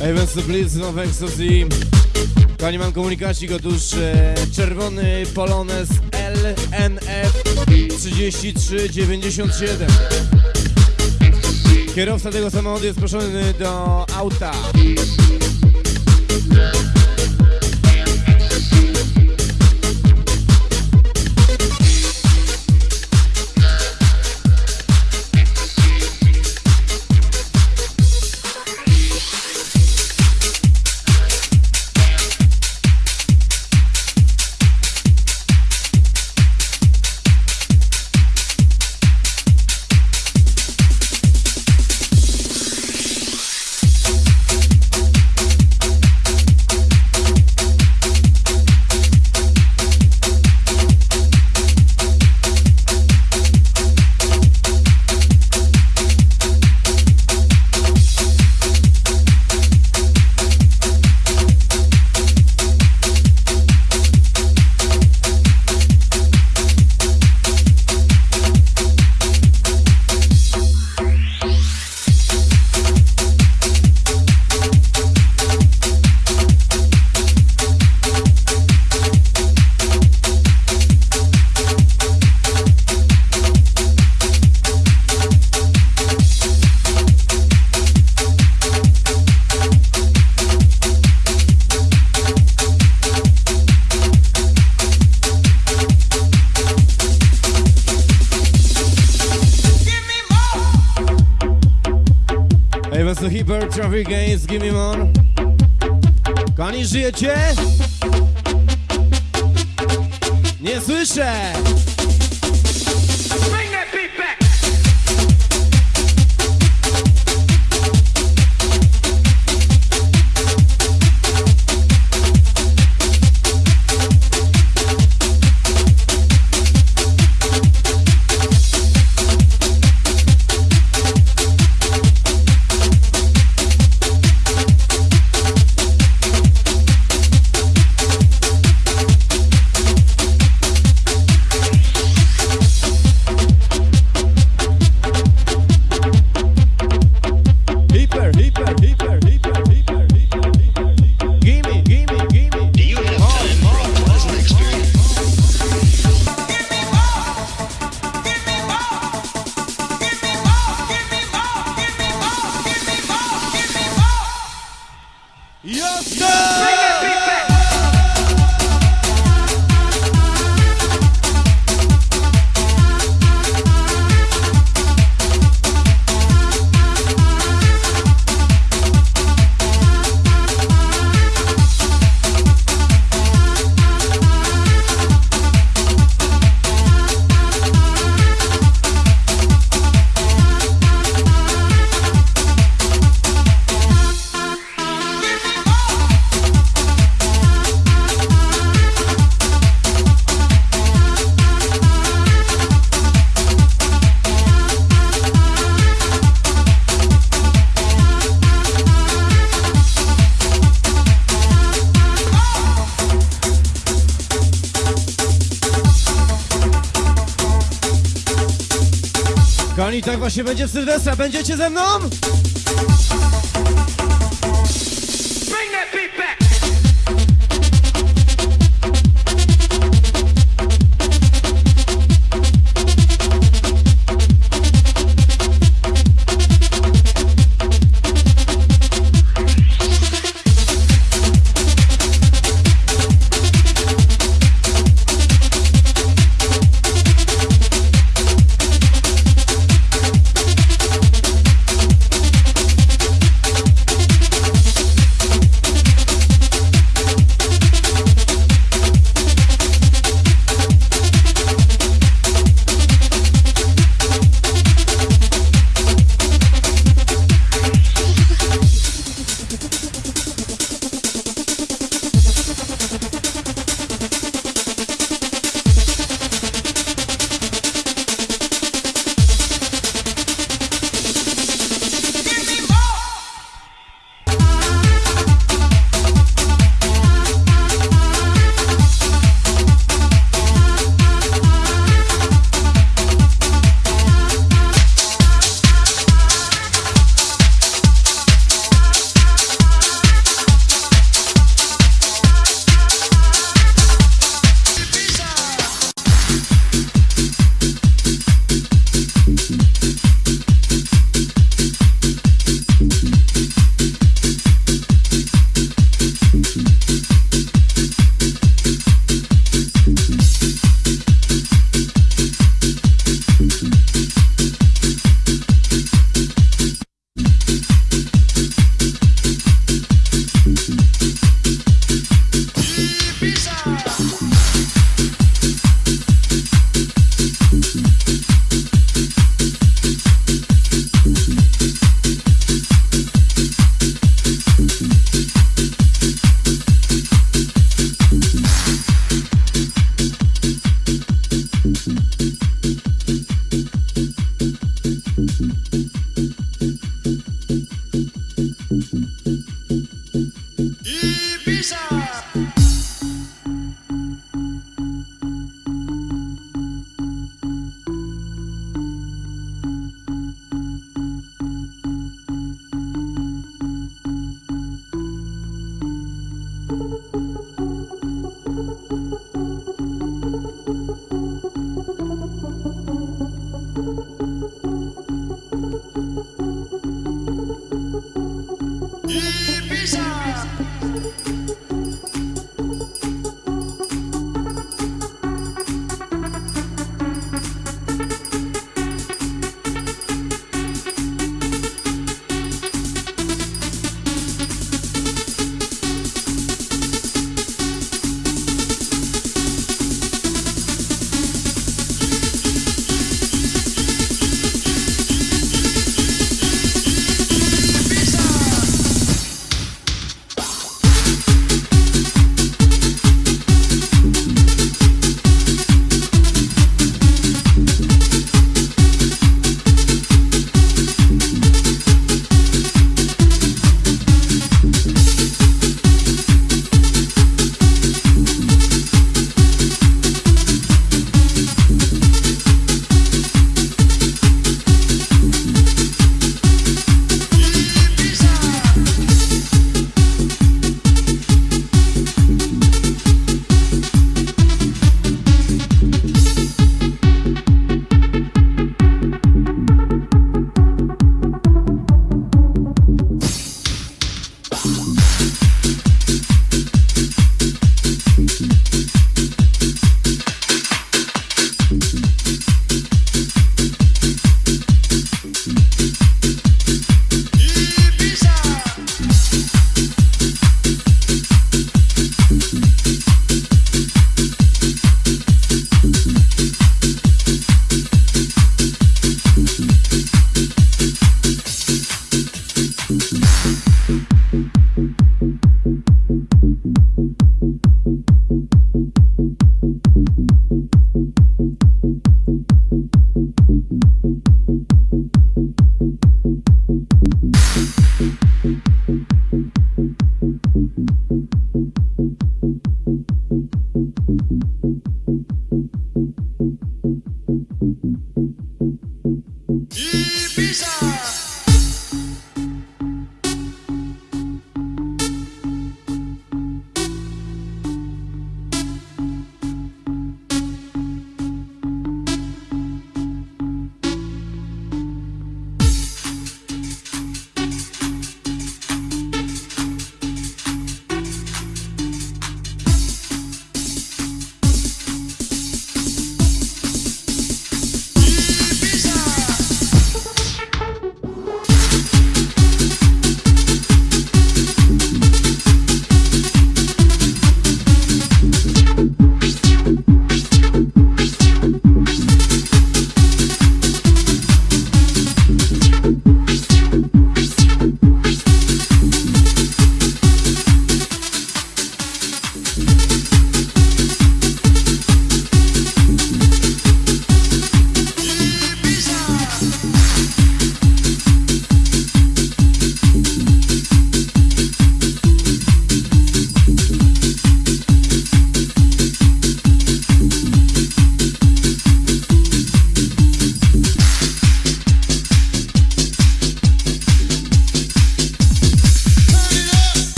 Evans Blitz, nowe Ecstasy. Kochani, mam komunikacik, otóż e, czerwony Polones LNF 3397. Kierowca tego samochodu jest proszony do auta. To Hyper, Traffic Games, Give Me More. Kochani, żyjecie? Nie słyszę! Kochani, tak właśnie będzie w Sylwestra. Będziecie ze mną?